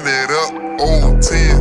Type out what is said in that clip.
run it up, old 10.